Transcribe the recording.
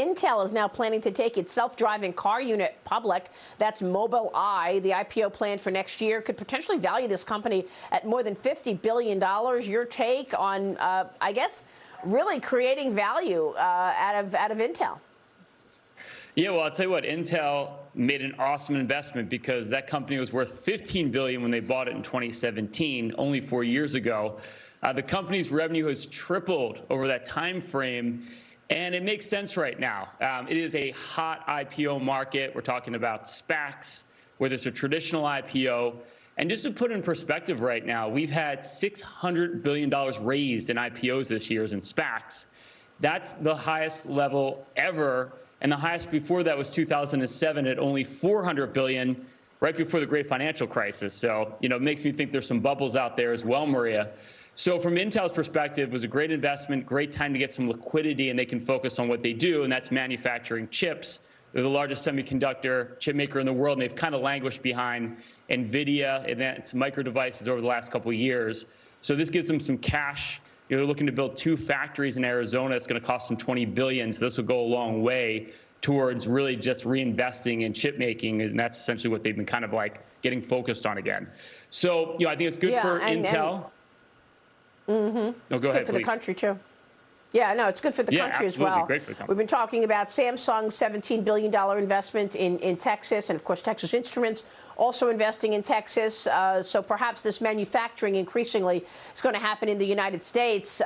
Intel is now planning to take its self-driving car unit public. That's Mobileye. The IPO plan for next year could potentially value this company at more than $50 billion. Your take on, uh, I guess, really creating value uh, out of out of Intel? Yeah, well, I'll tell you what, Intel made an awesome investment because that company was worth 15 billion when they bought it in 2017, only four years ago. Uh, the company's revenue has tripled over that time frame, and it makes sense right now. Um, it is a hot IPO market. We're talking about SPACs, where there's a traditional IPO. And just to put in perspective right now, we've had $600 billion raised in IPOs this year in SPACs. That's the highest level ever. And the highest before that was 2007 at only 400 billion right before the great financial crisis. So, you know, it makes me think there's some bubbles out there as well, Maria. So from Intel's perspective, it was a great investment, great time to get some liquidity, and they can focus on what they do, and that's manufacturing chips. They're the largest semiconductor chip maker in the world, and they've kind of languished behind NVIDIA, advanced micro devices over the last couple of years. So this gives them some cash. You know, they're looking to build two factories in Arizona. It's going to cost them 20 billion. So this will go a long way towards really just reinvesting in chip making, and that's essentially what they've been kind of like getting focused on again. So, you know, I think it's good yeah, for and, Intel. And Mm-hmm. No, go it's ahead, good for please. the country too. Yeah, no, it's good for the Yeah, country as well. Great for the country. We've been talking about Samsung's $17 billion investment in, in Texas, and of course, Texas Instruments also investing in Texas. Uh, so perhaps this manufacturing increasingly is going to happen in the United States.